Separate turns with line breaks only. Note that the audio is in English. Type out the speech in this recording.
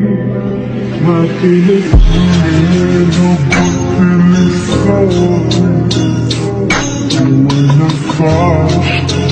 When I fall.